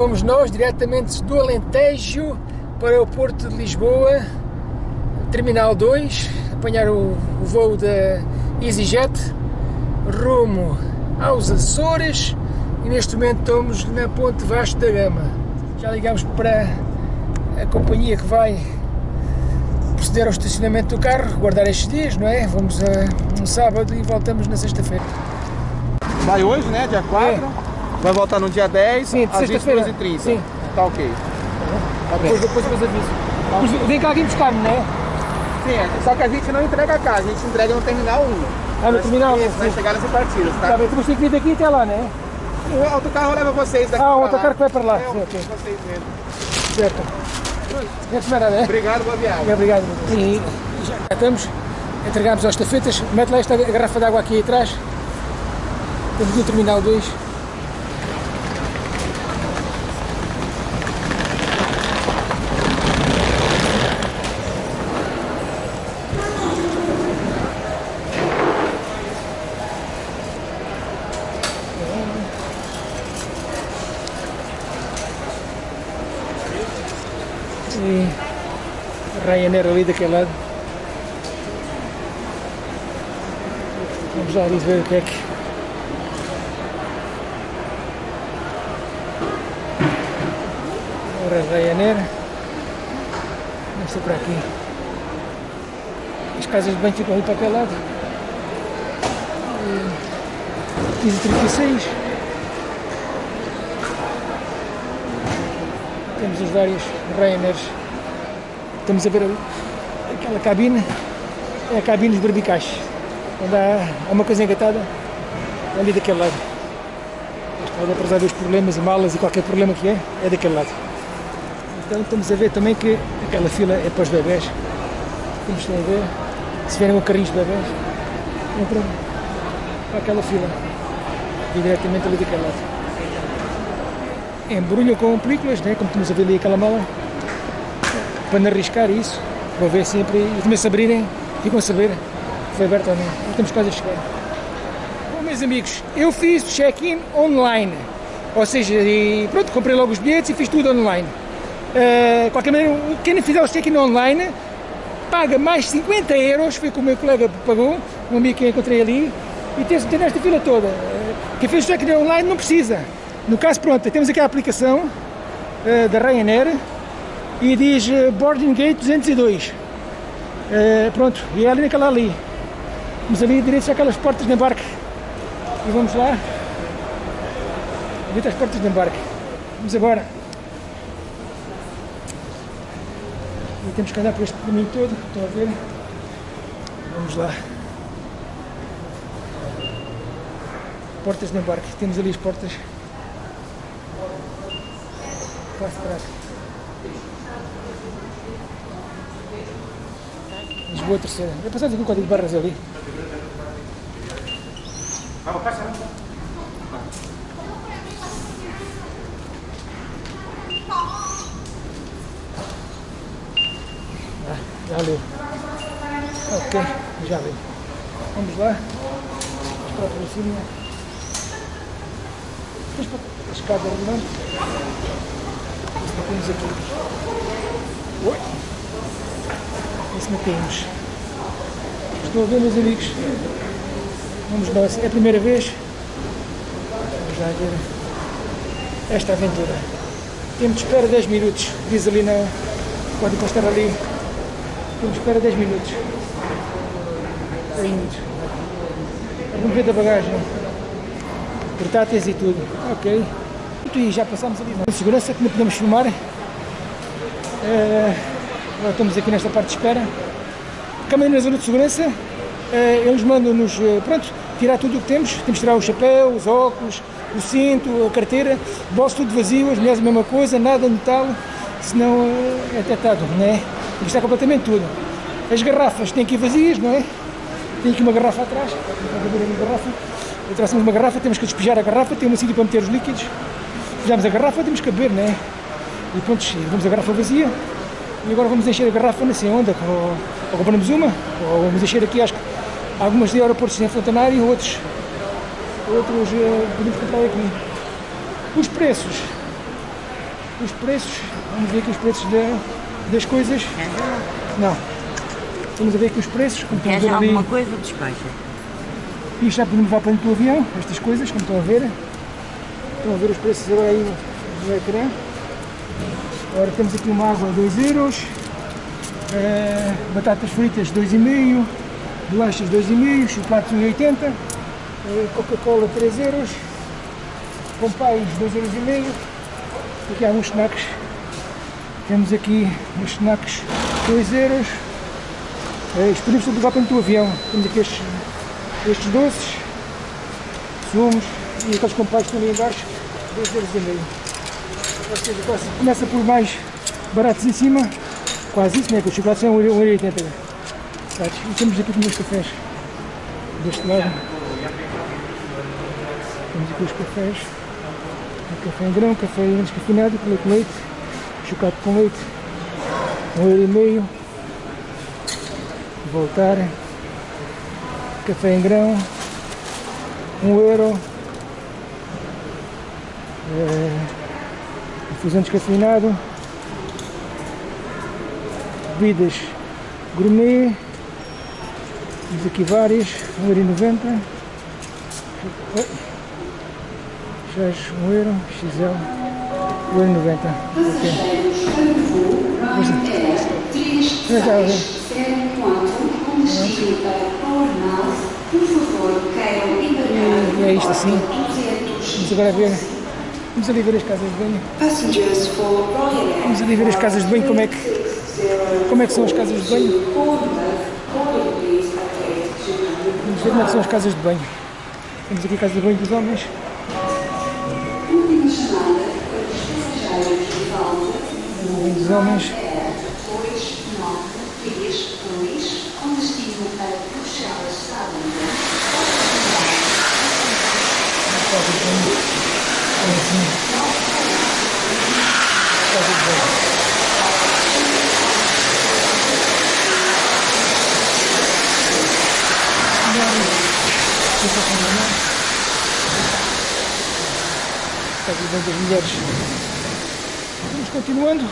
Fomos nós diretamente do Alentejo para o Porto de Lisboa, Terminal 2, apanhar o, o voo da EasyJet rumo aos Açores e neste momento estamos na Ponte Vasco da Gama. Já ligamos para a companhia que vai proceder ao estacionamento do carro, guardar estes dias, não é? Vamos a um sábado e voltamos na sexta-feira. Vai hoje, né? Dia 4. É. Vai voltar no dia 10, Sim, às sexta-feira. 22h30. Sim. Tá ok. Tá depois, depois vos aviso. Mas Vem cá alguém buscar-me, não é? Sim, é, só que a gente não entrega casa, a gente entrega no terminal 1. Ah, no terminal, Vai, sim. vai chegar nessa partida, Tá tá? bem, tu vais ter que vir daqui até lá, não é? O autocarro leva vocês daqui Ah, o autocarro que vai para lá. É, Sim, ok. vocês mesmo. Certo. É? Obrigado, boa viagem. Obrigado. E já cá estamos, entregámos as estafetas, mete lá esta garrafa de água aqui atrás. Estamos no Terminal 2. e Ryanair ali daquele lado. Vamos lá ali ver o que é que Agora é Ryanair. Vamos ser por aqui. As casas de banho ficam ali para aquele lado. 15h36 Temos os vários Ryanairs. Estamos a ver ali aquela cabine. É a cabine dos barbicais. Onde há, uma coisa engatada ali daquele lado. Pode resolver os problemas e malas e qualquer problema que é, é daquele lado. Então estamos a ver também que aquela fila é para os bebés. Como estão a ver, se vierem com carrinhos de bebés, entram para aquela fila. E diretamente ali daquele lado embrulham com películas, né? como estamos a ver ali aquela mala, para não arriscar isso, para ver sempre, e também se abrirem, ficam a saber se foi aberto ou não. Nós estamos quase a chegar. Bom, meus amigos, eu fiz check-in online, ou seja, e pronto, comprei logo os bilhetes e fiz tudo online. De qualquer maneira, quem fizer o check-in online, paga mais 50 euros, foi como o meu colega pagou, um amigo que encontrei ali, e tem, tem nesta fila toda. Eh, Quem fez o check-in online não precisa. No caso, pronto, temos aqui a aplicação eh, da Ryanair e diz eh, Boarding Gate 202. Eh, pronto, e é ali naquela ali. Vamos ali direitos àquelas portas de embarque. E vamos lá. Direito às portas de embarque. Vamos agora. E temos que andar por este caminho todo, estão a ver? Vamos lá. Portas de embarque. Temos ali as portas. Para aqui. Lisboa terceira. É passado aqui o código de barras ali. Ah, já leu. Ok, já leu. Vamos lá. Esperar para cima. Depois para a escada rolante. Temos aqui. Oi! Isso não temos. Estou a ver, meus amigos. Vamos nós. É a primeira vez. Vamos lá ver esta aventura. Tempo de espera 10 minutos. Diz ali na. Pode encostar ali. Tempo de espera 10 minutos. 10 minutos. Vamos ver da bagagem. Portáteis e tudo. Ok. E já passámos ali na segurança que não podemos filmar. Eh, agora estamos aqui nesta parte de espera. Câmara na zona de segurança. eh, eles mandam-nos, eh, tirar tudo o que temos. Temos que tirar o chapéu, os óculos, o cinto, a carteira, bolso tudo vazio, as mulheres a mesma coisa, nada de metal, senão é detectado, não é? Tem que estar completamente tudo. As garrafas têm ir vazias, não é? Tem aqui uma garrafa atrás, pode ver ali a garrafa. Trouxemos uma garrafa, temos que despejar a garrafa, tem um sítio para meter os líquidos. Fizemos a garrafa, temos que beber, não é? E pronto, vamos a garrafa vazia. E agora vamos encher a garrafa, não sei onde, ou, ou compramos uma, ou vamos encher aqui, acho que algumas de aeroportos em Fontanário, outros, outros eh, podemos comprar aqui. Os preços os preços, vamos ver aqui os preços da- das coisas. Não. Vamos ver aqui os preços, como Queres alguma coisa? Despacha. Isto já podemos levar para dentro do avião, estas coisas, como estão a ver. Estão a ver os preços agora aí no ecrã. Agora temos aqui uma água a 2 euros, eh, batatas fritas 2,5, bolachas 2,5, chocolates 1,80, eh, Coca-Cola 3 euros, com pais 2 euros. Aqui há uns snacks. Temos aqui uns snacks 2 euros. Eh, Isto podemos levar para do avião. Temos aqui estes estes doces, sumos e aqueles estão ali em baixo, 2 euros e meio. Ou seja, quase- começa por mais baratos em cima, quase isso, né? Que os chocolates são 1,80€. Sabes? E temos aqui os cafés, deste lado. Temos aqui os cafés, café em grão, café descafeinado, com leite, leite, chocolate com leite, 1,5€. Voltar café em grão, um euro, é, infusão descafeinado, bebidas gourmet, temos aqui várias, 1,90€, Oi. chás 1 euro, XL, 1,90€. Ok. É isto assim. Vamos agora ver. Vamos ali ver as casas de banho. Vamos ali ver as casas de banho, como é que, como é que são as casas de banho. Bournemouth, boarding please at gate 200. Vamos ver como é que são as casas de banho. Temos aqui a casa de banho dos homens. Banho dos homens. Air 293 com destino a Bruxelas, Salem. Casa de banho. É assim. Casa de banho. De banho das mulheres. Vamos continuando.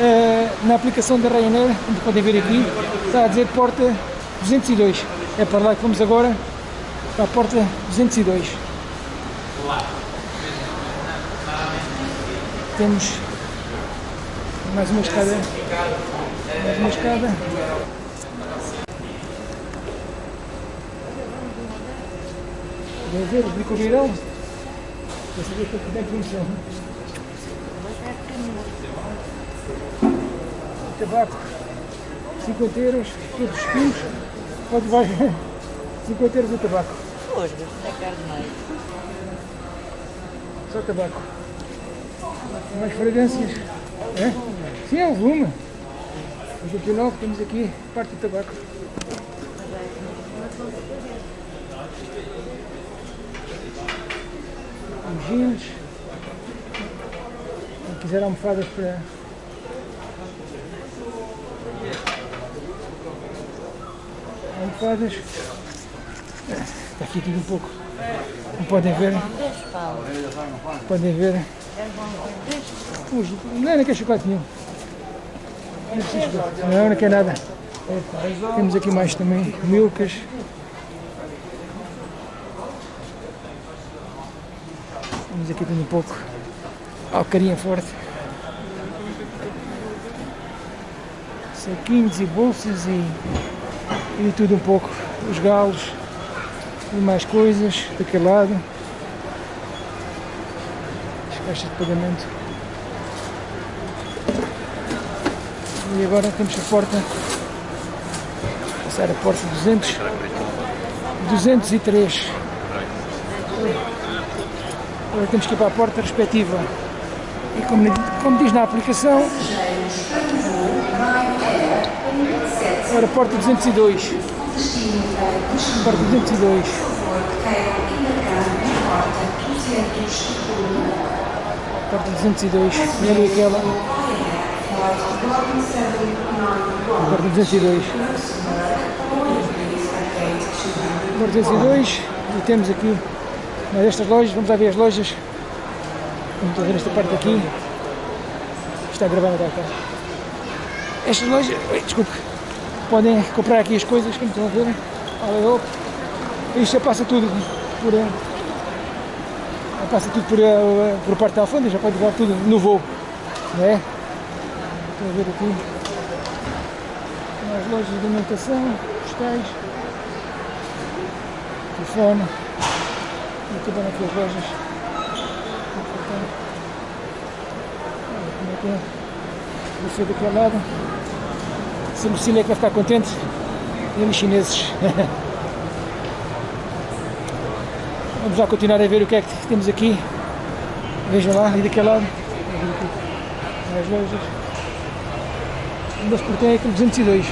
Eh, na aplicação da Ryanair, como podem ver aqui, está a dizer porta 202. É para lá que vamos agora, para a porta 202. Temos mais uma escada. Mais uma escada. Podem ver, os bicovirão. Para saber como é que funciona. tabaco 50 euros, todos os quilos, pode levar 50 euros o tabaco, Hoje, é carneiro. só tabaco. Mais fragrâncias. É? Sim, é o volume. 89 temos aqui parte do tabaco. Os jeans. Quem quiser almofadas para almofadas. É, Está aqui tudo um pouco. Podem ver, paus. podem ver. Os, não, não quer chocolate nenhum. Não, chocolate. não, não quer nada. Temos aqui mais também milkas. Temos aqui tudo um pouco. Alcarinha forte. Saquinhos e bolsas e, e tudo um pouco. Os galos e mais coisas daquele lado. As caixas de pagamento. E agora temos a porta. Passar a porta 200. 203. Agora temos que ir para a porta respectiva. E como, como diz na aplicação, agora porta 202. Porta 202. Porta 202. E ali aquela. Porta 202. Porta 202. E temos aqui uma destas lojas. Vamos lá ver as lojas. Vamos ver esta parte aqui. Está gravando até cá. Estas lojas, desculpe, podem comprar aqui as coisas, como estão a ver. Isto já passa tudo por. eh, já passa tudo por, eh, por parte da alfândega, já pode levar tudo no voo. Não é? Estão a ver aqui. As lojas de alimentação, postais, telefone. E também aqui as lojas. Olha como é que é. Vou ser daquele lado. Se Lucília é que vai ficar contente. Eles chineses. Vamos lá continuar a ver o que é que temos aqui. Vejam lá, e daquele lado. As lojas. Ainda portão é aquele 202.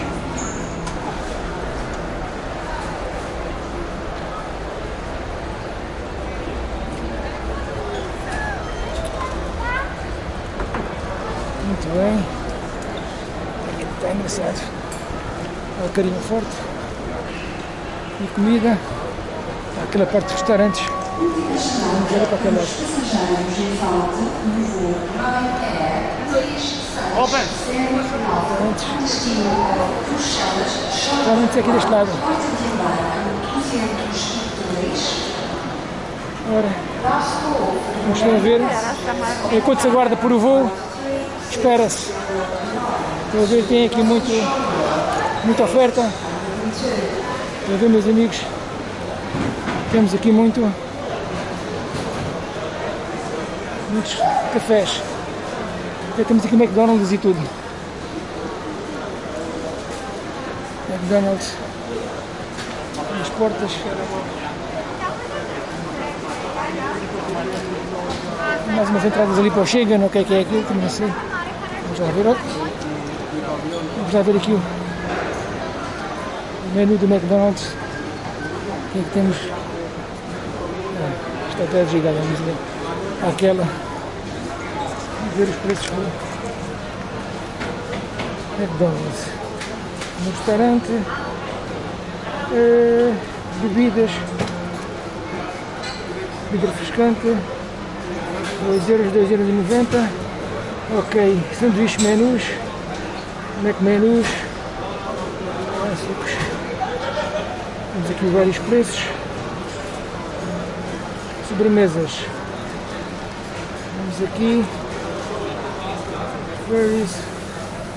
Muito bem. Está engraçado. O carinho forte. E comida. Aquela parte dos restaurantes. Vamos ver para aquele lado. 269 Restaurantes. aqui deste lado. porta de embarque 202, Ora, estão a ver, enquanto se aguarda por o voo, espera-se. Estão a ver, tem aqui muito, muita oferta. Estão a ver, meus amigos, temos aqui muito, muitos cafés. Até temos aqui McDonald's e tudo. McDonald's. As portas. Mais umas entradas ali para o Chega, não o que é aquilo, também não sei. Vamos lá ver. Vamos lá ver aqui o menu do McDonald's. O que é que temos? Ah, está até desligado, vamos ver. Aquela. Vamos ver os preços do McDonald's. No restaurante. eh, bebidas. Bebida refrescante. 2 euros, 2 euros 90. Ok, sanduíche menus. Mac menus. Clássicos. Temos aqui vários preços. Sobremesas. Vamos aqui. Ferries.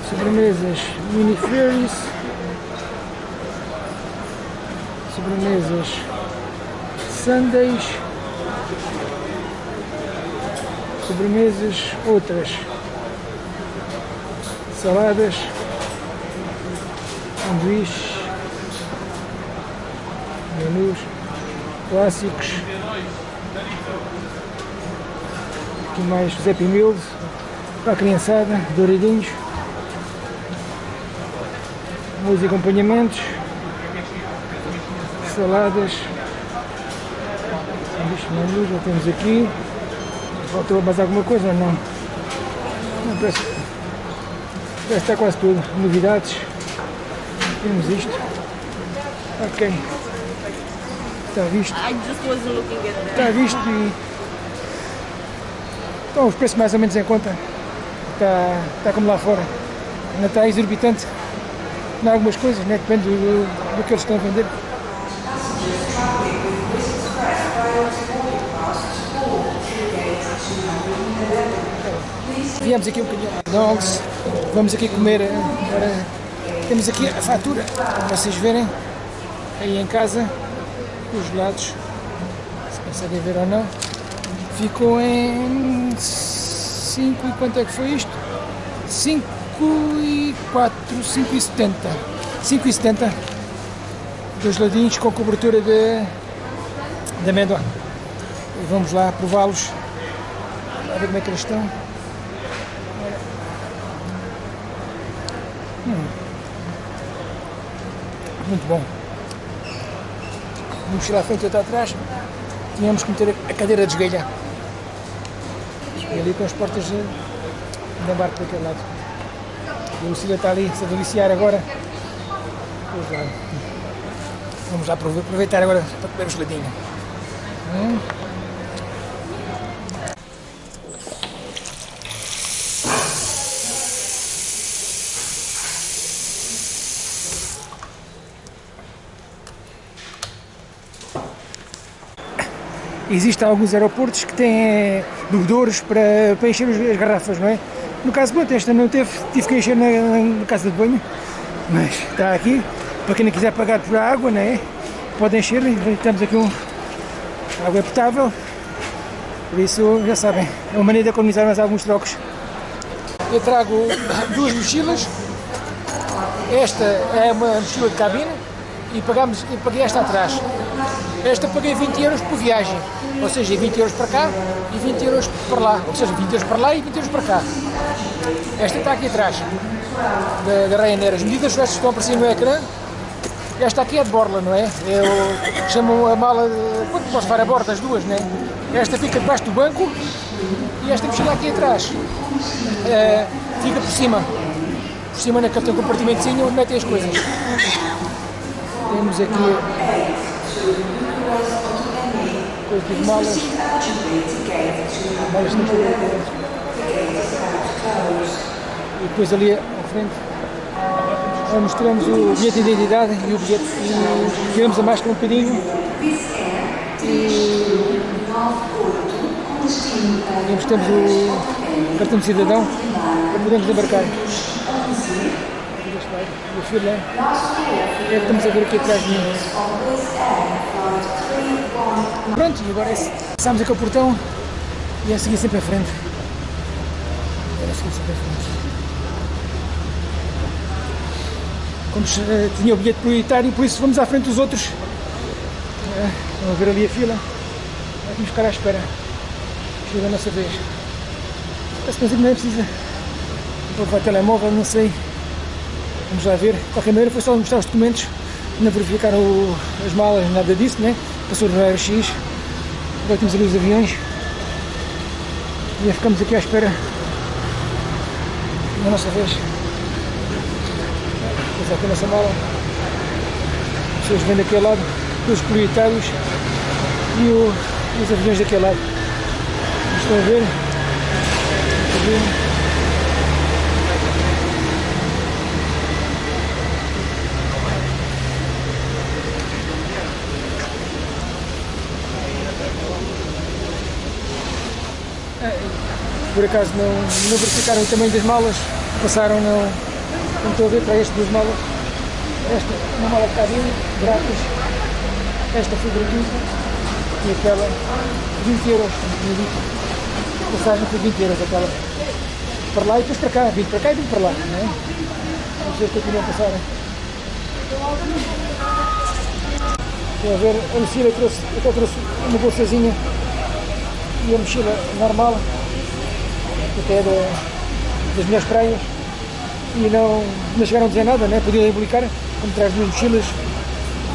Sobremesas. Mini ferries. Sobremesas. Sundays sobremesas, outras saladas, sanduíches, menus clássicos, aqui mais Happy Meals para a criançada, douradinhos, meus acompanhamentos, saladas, menus, já temos aqui. Faltou mais alguma coisa? Não. Não parece, parece está quase tudo. Novidades. Temos isto. Ok. Está visto. I just wasn't looking at that. Está visto e. Estão os preços mais ou menos em conta. Está, está como lá fora. Ainda está exorbitante. Em algumas coisas, né? depende do, do que eles estão a vender. Viemos aqui um bocadinho McDonald's, vamos aqui comer. eh, Agora, temos aqui a fatura, para vocês verem, aí em casa, os gelados, se conseguem ver ou não. Ficou em 5 e quanto é que foi isto? 5 e 4, 5 e 70. 5 e 70. Dois ladinhos com cobertura de, de amêndoa. E vamos lá prová-los. A ver como é que eles estão. Hum. Muito bom. Vamos tirar a frente e outra atrás. Tínhamos que meter a cadeira de esgalha. E ali com as portas de, de embarque daquele lado. E a Lucília está ali a deliciar agora. Lá. Vamos lá aprove- aproveitar agora para comer o geladinho. Hum. Existem alguns aeroportos que têm bebedouros para, para encher as garrafas, não é? No caso, pronto, esta não teve, tive que encher na, na casa de banho, mas está aqui, para quem não quiser pagar por água, não é? Pode encher, temos aqui um água potável, por isso já sabem, é uma maneira de economizar mais alguns trocos. Eu trago duas mochilas, esta é uma mochila de cabine e pagamos, e paguei esta atrás. Esta paguei 20 euros por viagem, ou seja, 20 euros para cá e 20 euros para lá, ou seja, 20 euros para lá e 20 euros para cá. Esta está aqui atrás, da, da Ryanair. As medidas estas estão a aparecer no ecrã. Esta aqui é de borla, não é? Eu chamo a mala, de, quando posso levar a borda as duas, não é? Esta fica debaixo do banco e esta mochila aqui atrás uh, fica por cima. Por cima naquele tem compartimentozinho onde metem as coisas. Temos aqui coisas de malas. Malas E depois ali à frente mostramos o bilhete de identidade e o bilhete e tiramos a máscara um bocadinho e temos o cartão de cidadão para podermos embarcar. E a fila é que estamos a ver aqui atrás de mim. Pronto, e agora passamos aqui ao portão e a seguir sempre à frente. Agora seguir sempre à frente. Como uh, tinha o bilhete prioritário, por isso vamos à frente dos outros. Uh, vamos ver ali a fila. Vamos ficar à espera. Chega a nossa vez. Parece que não é precisa. Vou levar telemóvel, não sei. Vamos lá ver. De qualquer maneira, foi só mostrar os documentos. Não verificaram as malas, nada disso, né? Passou no raio-x. Agora temos ali os aviões. E ficamos aqui à espera da nossa vez. Temos aqui nessa mala. As pessoas vêm daquele lado, os prioritários e, o, os aviões daquele lado. Estão a ver? Estão a ver? Por acaso não, não verificaram o tamanho das malas, passaram, não, não estou a ver para estas duas malas. Esta, uma mala de cabine, grátis, esta foi gratuita e aquela 20 euros, passagem foi 20 euros aquela. Para lá e depois para cá, 20 para cá e 20 para lá, não é? Vamos ver se continuam a passar. Estão a ver, a eu trouxe, eu trouxe uma bolsazinha e a mochila normal até da, das minhas praias e não, não chegaram a dizer nada, né? podiam implicar, como traz duas mochilas,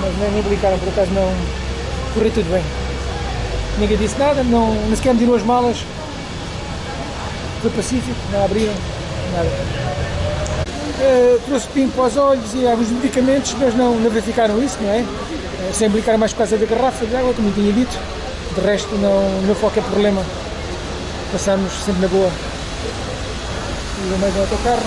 mas nem, nem implicaram, por acaso não correu tudo bem. Ninguém disse nada, não, nem sequer me as malas, foi pacífico, não abriram, nada. Uh, trouxe pingo para os olhos e alguns medicamentos, mas não, não verificaram isso, não é? Uh, sem implicar mais por causa da garrafa de água, como tinha dito. De resto, não, não foi qualquer problema. Passamos sempre na boa. E o meio do autocarro.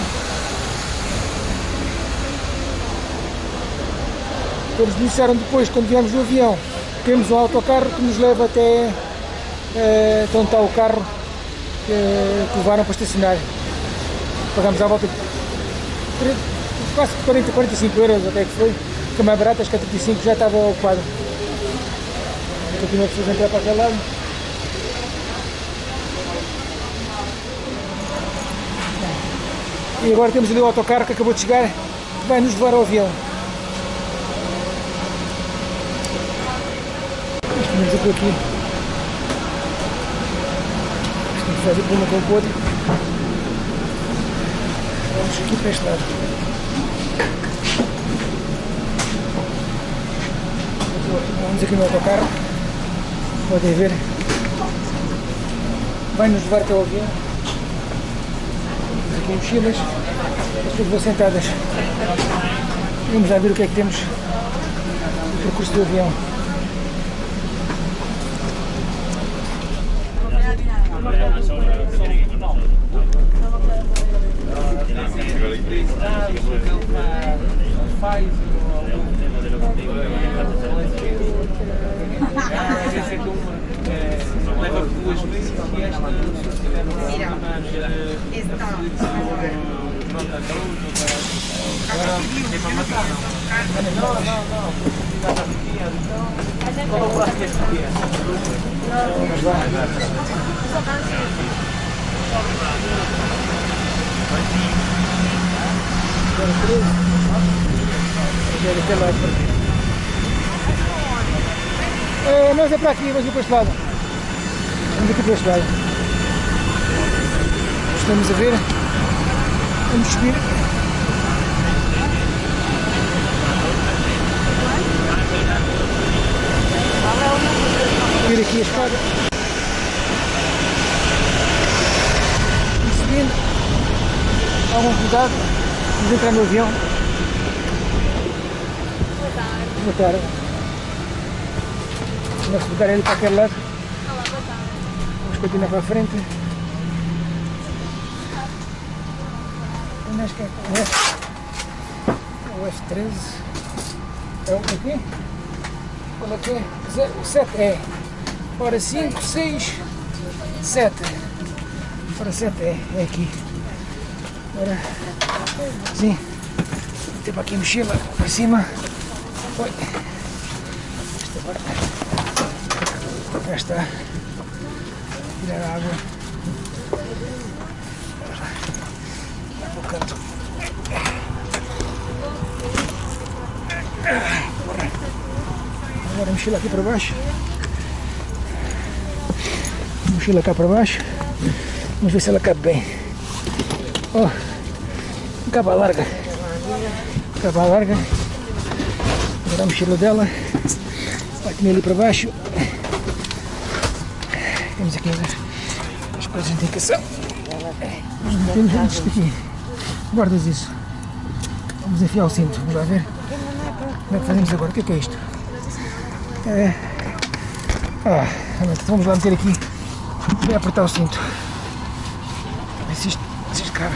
Eles disseram depois, quando viemos no avião, temos um autocarro que nos leva até uh, onde está o carro que, que levaram para estacionar. Pagamos à volta de quase 40, 45 euros até que foi. Fica mais barato, acho que a 35 já estava ocupado. Continua a entrar para aquele lado. E agora temos ali o autocarro que acabou de chegar, que vai nos levar ao avião. Estamos aqui aqui. A fazer por uma com o outro. Vamos aqui para este lado. Vamos aqui no autocarro. Podem ver. Vai nos levar até o avião aqui mochilas, as pessoas vão sentadas. Vamos já ver o que é que temos no percurso do avião. É, nós é para aqui, vamos ir para este lado. Vamos aqui para este lado. Estamos a ver. Vamos subir. Subir aqui a escada. E subindo. Algum cuidado. Vamos entrar no avião. Boa tarde. Vamos botar ele para aquele lado. Vamos continuar para a frente. Onde é que é? O. O F13. É o aqui? Qual é que é? O 7 é. Ora 5, 6, 7. Ora 7 é. É aqui. Ora. Sim. Tem para aqui a mochila para cima. Oi. Esta parte. Está. Tirar a água. O canto. Agora mochila aqui para baixo. Mochila cá para baixo. Vamos ver se ela cabe bem. Ó, capa larga. Capa larga. Agora a mochila dela. Vai comer ali para baixo. Temos aqui as, as coisas de indicação. Guardas isso. Vamos enfiar o cinto. Vamos lá ver. Como é que fazemos agora? O que é que é isto? É. Ah, então vamos lá meter aqui. Vai apertar o cinto. Ver se isto, se cabe.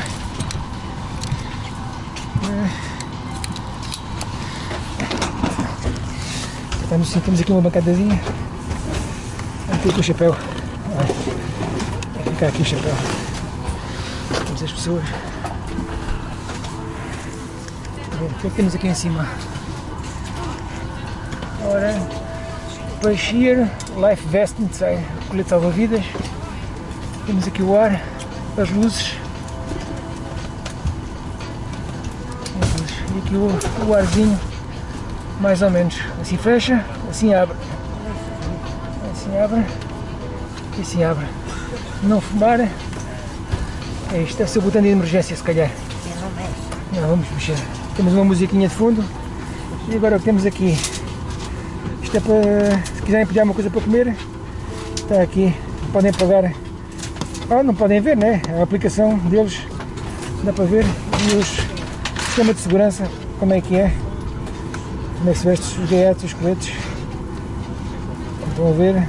Apertamos o cinto. Temos aqui uma bancadazinha. Vamos ter aqui o chapéu. Ficar aqui o chapéu. Temos as pessoas. Bom, o que é que temos aqui em cima? Ora, Bashir Life Vest, sei, colete salva-vidas. Temos aqui o ar, as luzes. As luzes. E aqui o, o arzinho, mais ou menos. Assim fecha, assim abre. Assim abre e assim abre. Não fumar. É isto, deve ser o botão de emergência se calhar. Não, vamos mexer. Temos uma musiquinha de fundo. E agora o que temos aqui? Isto é para, se quiserem pedir alguma coisa para comer, está aqui, podem pagar. Ah, não podem ver, né? A aplicação deles, dá para ver. E os sistema de segurança, como é que é. Como é que se veste os gaietos, os coletes. Estão a ver.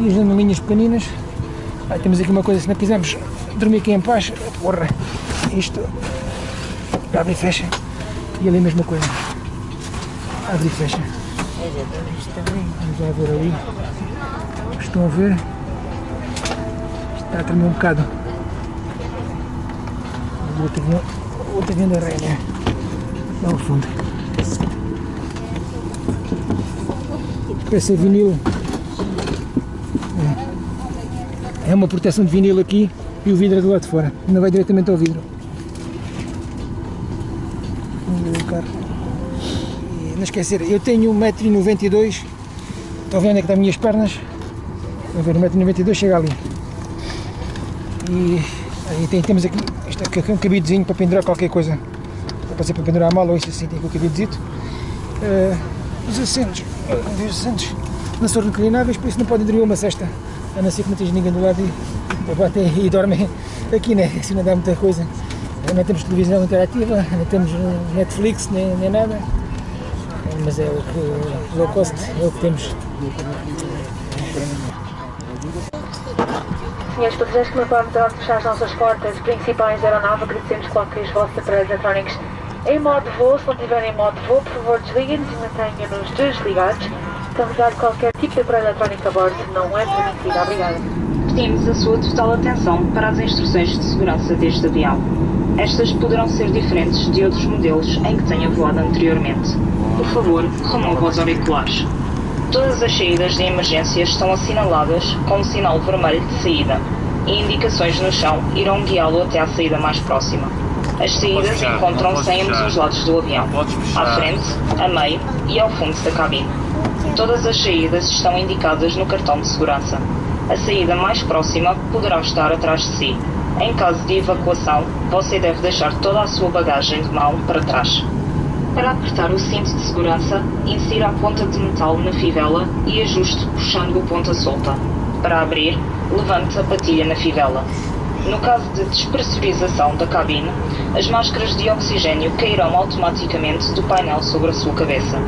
E as janelinhas pequeninas. Ah, temos aqui uma coisa, se não quisermos dormir aqui em paz, porra, isto abre e fecha. E ali a mesma coisa. Abre e fecha. Vamos lá ver ali. Estão a ver? Está a tremer um bocado. O outro avião, rainha. Lá ao fundo. Parece vinil. É. uma proteção de vinil aqui e o vidro é do lado de fora. Não vai diretamente ao vidro. Não esquecer, eu tenho 1,92m. Estão ver onde é que estão as minhas pernas? A ver, 1,92m chega ali. E aí tem, temos aqui, isto aqui é um cabidezinho para pendurar qualquer coisa. Pode ser para pendurar a mala ou isso assim, tem aqui o cabidezito. Uh, os assentos, uh, os assentos não são reclináveis, por isso não podem dormir uma cesta. A não ser que não esteja ninguém do lado e, batem e dormem aqui, né? Assim não dá muita coisa. Não temos televisão interativa, não temos Netflix nem, nem nada. Mas é o que, low cost, é o que temos. Senhores passageiros que podem dar fechar as nossas portas principais da aeronave, agradecemos que coloquem os vossos aparelhos em modo voo. Se não tiverem em modo voo, por favor desliguem-nos e mantenham-nos desligados. Dar qualquer tipo de aparelho eletrónico a bordo, não é permitido. Obrigada. pedimos a sua total atenção para as instruções de segurança deste avião. Estas poderão ser diferentes de outros modelos em que tenha voado anteriormente. Por favor, remova os auriculares. Todas as saídas de emergência estão assinaladas com o sinal vermelho de saída e indicações no chão irão guiá-lo até à saída mais próxima. As saídas encontram-se em ambos os lados do avião, à frente, a meio e ao fundo da cabine. Todas as saídas estão indicadas no cartão de segurança. A saída mais próxima poderá estar atrás de si. Em caso de evacuação, você deve deixar toda a sua bagagem de mão para trás. Para apertar o cinto de segurança, insira a ponta de metal na fivela e ajuste puxando a ponta solta. Para abrir, levante a patilha na fivela. No caso de despressurização da cabine, as máscaras de oxigênio cairão automaticamente do painel sobre a sua cabeça.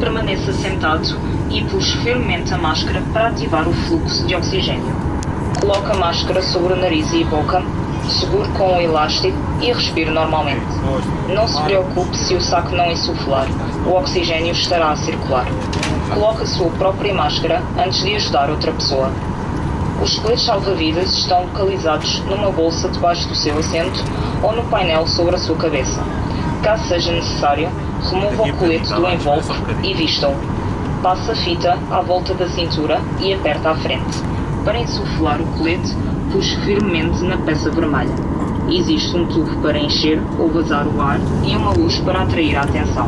Permaneça sentado e puxe firmemente a máscara para ativar o fluxo de oxigênio. Coloque a máscara sobre o nariz e a boca, segure com o elástico e respire normalmente. Não se preocupe se o saco não insuflar, o oxigênio estará a circular. Coloque a sua própria máscara antes de ajudar outra pessoa. Os coletes salva-vidas estão localizados numa bolsa debaixo do seu assento ou no painel sobre a sua cabeça. Caso seja necessário, remova o colete do envolve e vista-o. Passe a fita à volta da cintura e aperta à frente. Para insuflar o colete, puxe firmemente na peça vermelha. Existe um tubo para encher ou vazar o ar e uma luz para atrair a atenção.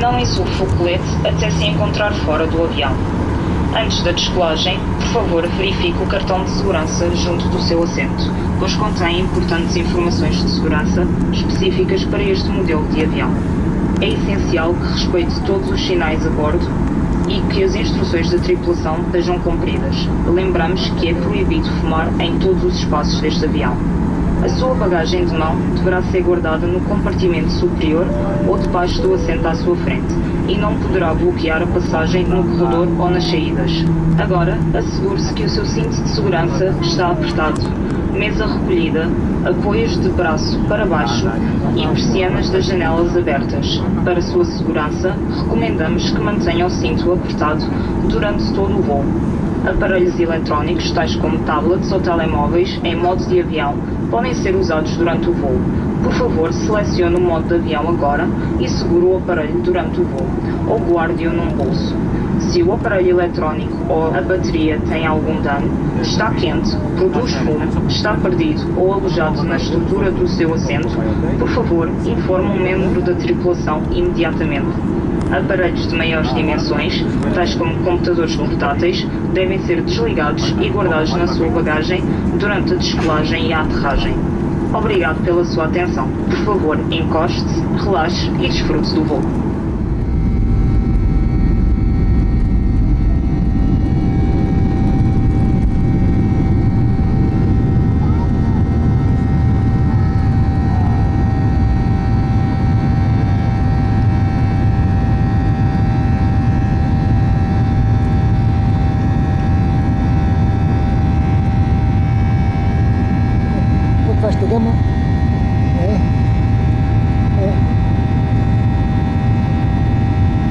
Não insufle o colete até se encontrar fora do avião. Antes da descolagem, por favor verifique o cartão de segurança junto do seu assento, pois contém importantes informações de segurança específicas para este modelo de avião. É essencial que respeite todos os sinais a bordo e que as instruções da tripulação sejam cumpridas. Lembramos que é proibido fumar em todos os espaços deste avião. A sua bagagem de mão deverá ser guardada no compartimento superior ou debaixo do assento à sua frente e não poderá bloquear a passagem no corredor ou nas saídas. Agora, assegure-se que o seu cinto de segurança está apertado, mesa recolhida, apoios de braço para baixo e persianas das janelas abertas. Para sua segurança, recomendamos que mantenha o cinto apertado durante todo o voo. Aparelhos eletrónicos, tais como tablets ou telemóveis, em modo de avião, podem ser usados durante o voo. Por favor, selecione o modo de avião agora e segure o aparelho durante o voo, ou guarde-o num bolso. Se o aparelho eletrónico ou a bateria tem algum dano, está quente, produz fumo, está perdido ou alojado na estrutura do seu assento, por favor, informe um membro da tripulação imediatamente. Aparelhos de maiores dimensões, tais como computadores portáteis, devem ser desligados e guardados na sua bagagem durante a descolagem e a aterragem. Obrigado pela sua atenção. Por favor, encoste-se, relaxe e desfrute do voo. Gama. É. É.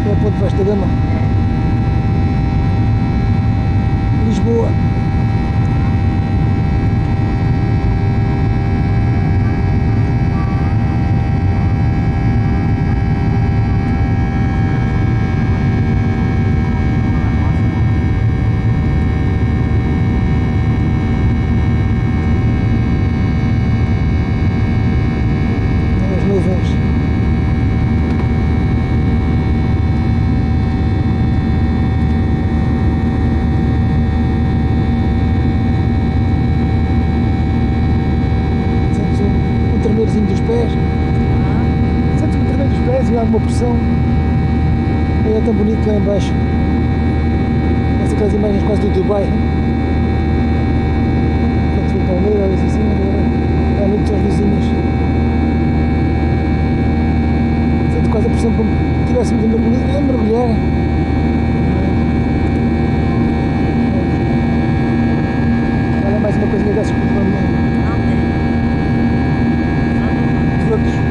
É Ponte Vasco da Gama. Lisboa. As nuvens. Sentes um, um tremerzinho dos pés. Sentes um tremer dos pés e alguma pressão. E é tão bonito lá embaixo. Parece aquelas imagens quase do Dubai. Quando vem Palmeiras, assim, agora há muitas luzinhas. Sinto quase a pressão como se estivéssemos a mergulhar. A mergulhar. Olha mais uma coisinha dessas que vamos os outros.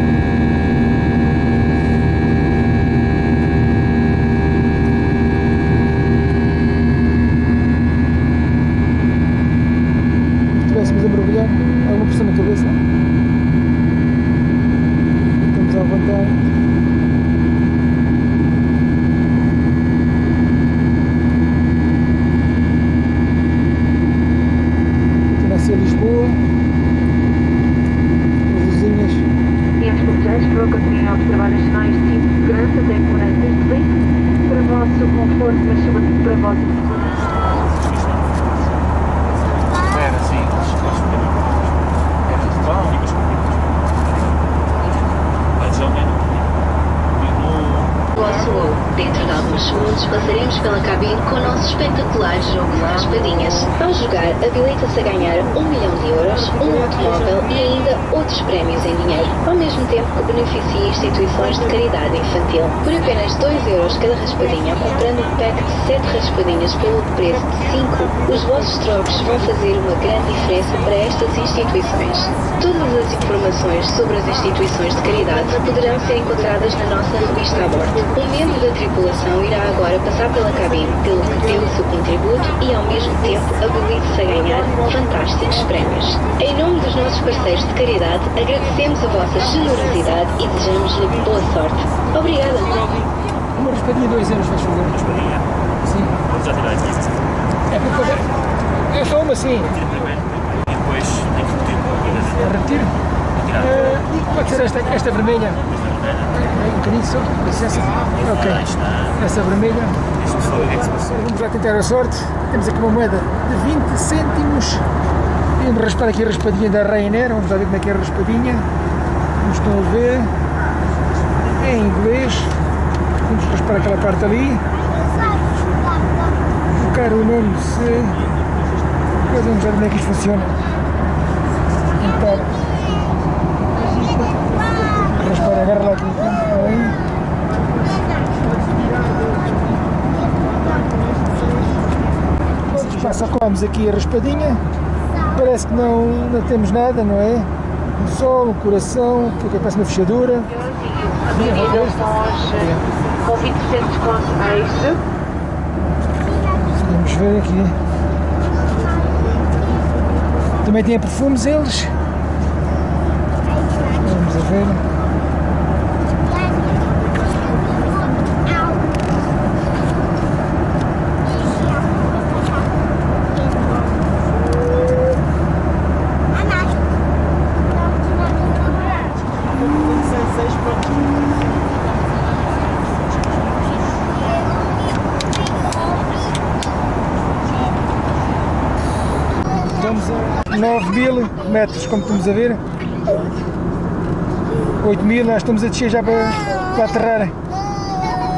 melhor. Há uma pressão na cabeça. Estamos à vontade. Aqui nasce Lisboa. As luzinhas. Clientes passageiros, por continuem a observar as sinais de cinto de segurança até que durante este link. Para vosso conforto, mas sobretudo para vossa segurança. Era assim. Era de pão. Mais ou menos. Vosso voo. Dentro de alguns segundos passaremos pela cabine com o nosso espetacular jogo de raspadinhas. Ao jogar, habilita-se a ganhar um milhão de euros, um automóvel e ainda outros prémios em dinheiro, ao mesmo tempo que beneficia instituições de caridade infantil. Por apenas 2 euros cada raspadinha, comprando um pack de 7 raspadinhas pelo preço de 5, os vossos trocos vão fazer uma grande diferença para estas instituições. Todas as informações sobre as instituições de caridade poderão ser encontradas na nossa revista a bordo. Um membro da tripulação irá agora passar pela cabine, pelo que dê o seu contributo e, ao mesmo tempo, habilite-se ganhar fantásticos prémios. Em nome dos nossos parceiros de caridade, agradecemos a vossa generosidade e desejamos-lhe boa sorte. Obrigada! Uma raspadinha 2 euros, vais fazer. Raspadinha. Sim. Vamos já tirar aqui. É porque eu- é só uma. Tira primeiro. E depois tem que repetir. Retiro. Eh, e pode ser esta, esta vermelha. Um bocadinho só, licença. Ok. Essa vermelha. Vamos lá tentar a sorte. Temos aqui uma moeda de 20 cêntimos. Vamos raspar aqui a raspadinha da Ryanair. Vamos lá ver como é que é a raspadinha. Como estão a ver. É em inglês. Vamos raspar aquela parte ali. Colocar o nome se. Depois vamos ver como é que isto funciona. Então. Raspar, agarra lá aqui. Já sacamos aqui a raspadinha. Parece que não, não temos nada, não é? Um sol, um coração, que parece uma fechadura. Avenida Foz, com 20% de desconto extra. Vamos ver aqui. Também tem perfumes eles. Vamos a ver. Estamos a 9 mil metros, como estamos a ver. 8 mil, nós estamos a descer já para, para aterrar.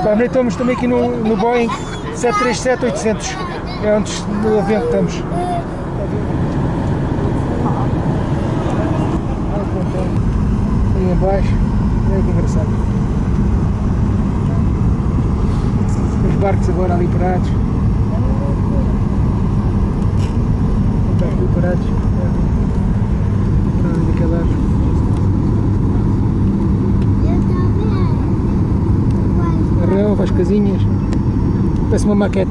Também estamos também aqui no, no Boeing 737-800. É onde no avião estamos. Ali em baixo, olha que engraçado. Os barcos agora ali parados. Estão aqui parados. Para ali daquele lado. A relva, as casinhas. Parece uma maquete.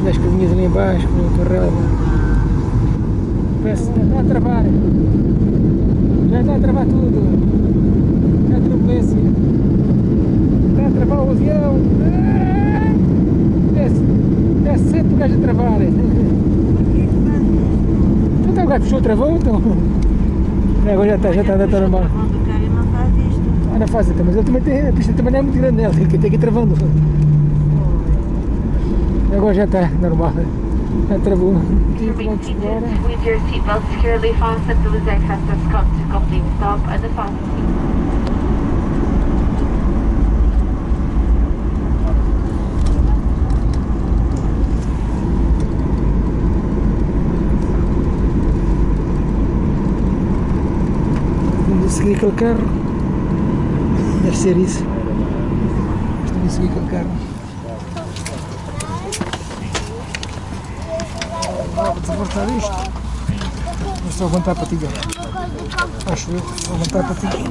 Olha as casinhas ali embaixo, com a relva. Parece já está a travar. Já está a travar tudo. Já a turbulência. Está a travar o avião. Ah! Desce, desce sempre o gajo a travar. Então o gajo puxou, travou, então. É, Agora já está, já está, já está normal. Ah, não faz, então, mas ele também tem, a pista também não é muito grande nela, tem que tem que ir travando. Agora já está normal. Já travou. 15 km por hora. With your seatbelt securely fastened to the deck has just come to complete stop the seguir aquele carro. Deve ser isso. Estamos a seguir aquele carro. Vou desmontar isto. Vou só aguentar a patilha. Acho eu. Vou aguentar a patilha.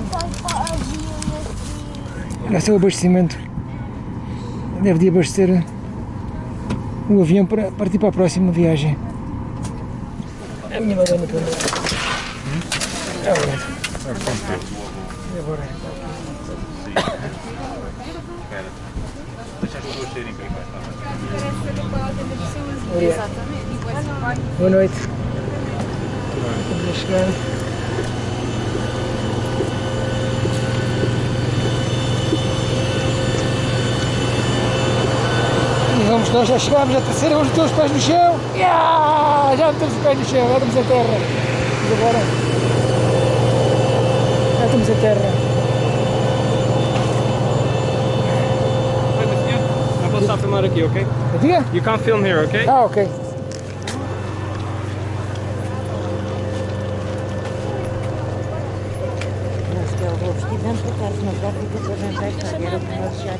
Esse é o abastecimento. Deve de abastecer o avião para partir para a próxima viagem. A minha madame mim. É verdade. E agora? Deixa as pessoas serem primeiro. Obrigado. Boa noite. Estamos a chegar. E vamos, nós já chegámos à terceira, vamos meter os pés no chão. Yeah! Já metemos os pés no chão, já estamos em terra. E agora? Já estamos em terra. Não posso estar a filmar aqui, ok? Diga? You can't film here, ok? Ah, ok. Mas que eu vou vestir dentro por acaso, mas já fica toda a gente Era o que nós já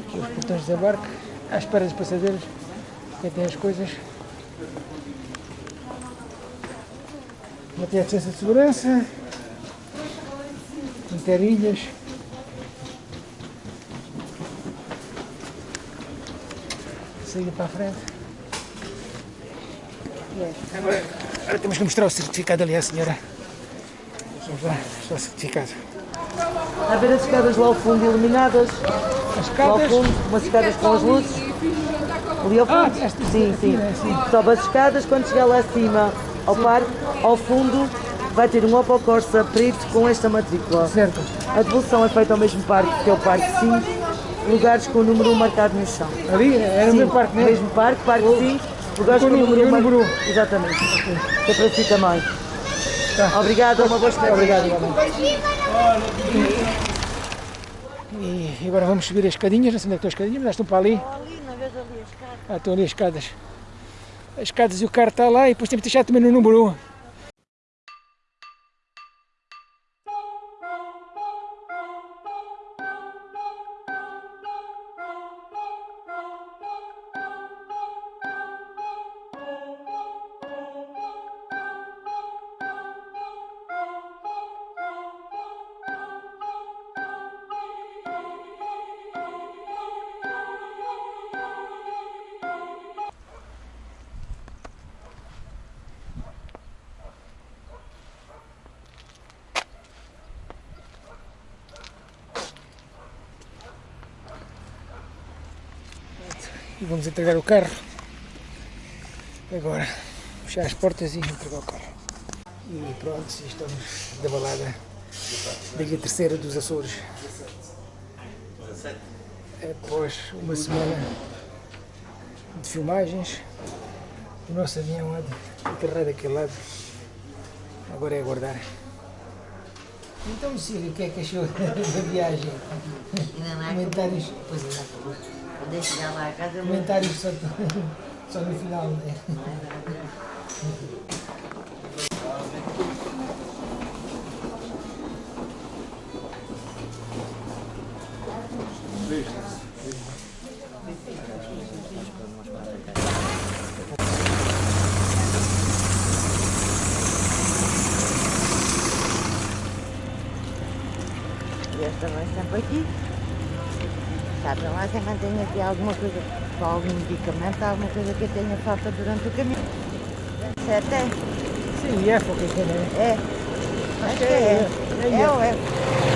Aqui os portões de desembarque, à espera dos passageiros, quem tem as coisas. Manter a distância de segurança, manter ilhas. Saída para a frente. Agora, temos que mostrar o certificado ali à senhora. Vamos lá, mostrar o certificado. A ver as escadas lá ao fundo iluminadas, escadas. fundo, umas escadas com as luzes. Ali ao fundo. Ah, esta- sim, sim. né, sim. Sobe as escadas, quando chegar lá acima ao parque, ao fundo, vai ter um Opel Corsa preto com esta matrícula. Certo. A devolução é feita ao mesmo parque, que é o Parque 5, lugares com o número 1 marcado no chão. Ali era o Sim, meu parque, né? mesmo parque, Parque 5, lugares Com com o número 1 número um. marcado. Exatamente. Que é para si também. Tá. Obrigada. Uma boa semana. Obrigado, igualmente. E agora vamos subir as escadinhas, não sei onde é estão as escadinhas, mas estão para ali. Ali, não vês ali as escadas? Ah, estão ali as escadas. As escadas e o carro está lá e depois temos que deixar também no número 1. Entregar o carro. Agora, fechar as portas e entregar o carro. E pronto, estamos da balada da Ilha Terceira dos Açores. Após uma semana de filmagens, o nosso avião há de aterrar daquele lado. Agora é aguardar. Então, Cílio, o que é que achou da viagem? Comentários, Pois é, eu chegar lá a casa, comentários só, só no final, né? E esta vai sempre aqui. Sabe mantém aqui alguma coisa, algum medicamento, alguma coisa que eu tenha falta durante o caminho. Certo é? Sim, é, foi o que eu falei. É. Acho que é. É ou é?